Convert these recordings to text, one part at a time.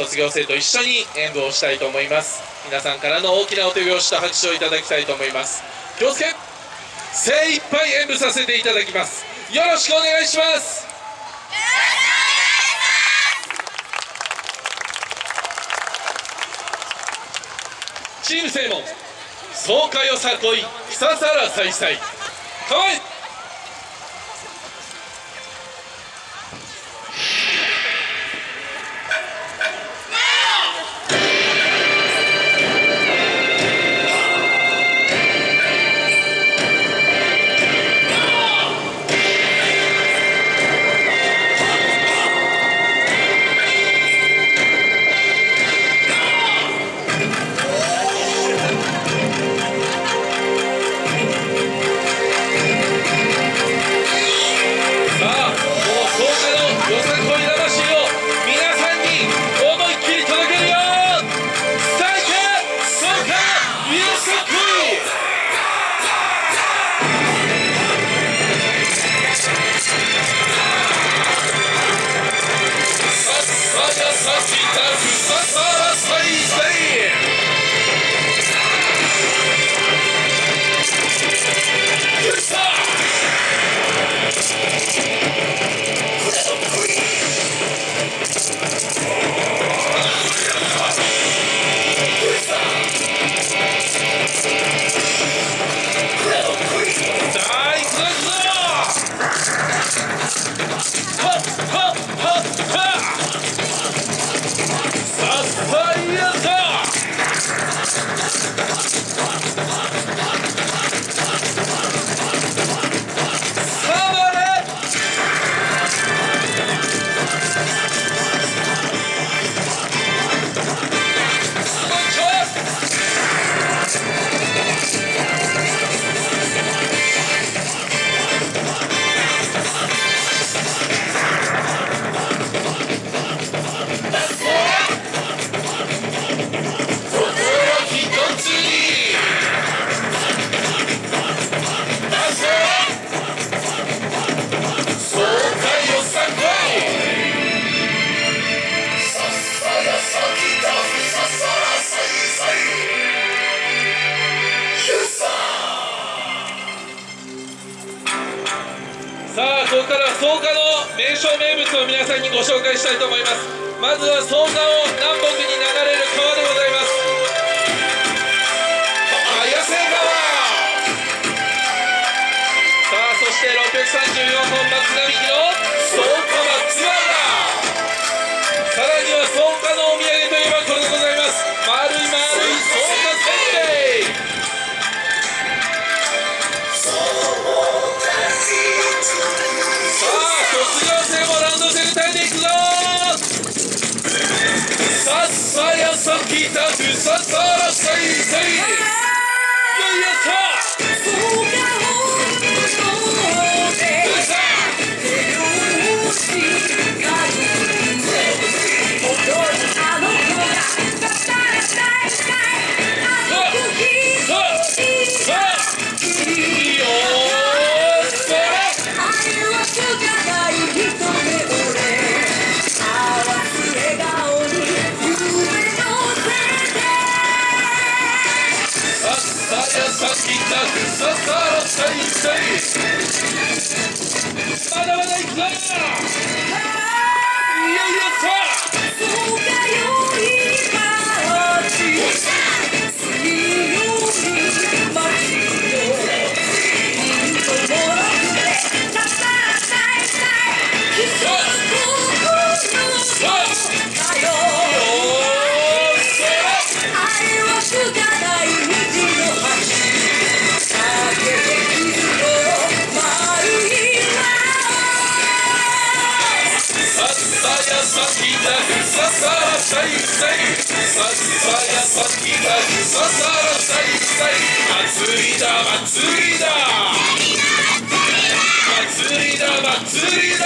卒業生と一緒に演舞をしたいと思います。皆さんからの大きなお手拍子と拍手をいただきたいと思います。気をつけ精一杯演舞させていただきます。よろしくお願いします。チーム正門爽快よさこい草さらさいさい。かわささらさいここからは草加の名所名物を皆さんにご紹介したいと思います。まずは草加を南北に流れる川でございます。さっさやささやさきたく祭りだ祭りだ祭りだ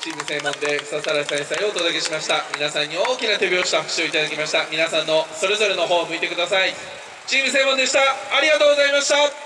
チーム正門で笹原先生をお届けしました。皆さんに大きな手拍子と拍手をいただきました。皆さんのそれぞれの方を向いてください。チーム正門でした。ありがとうございました。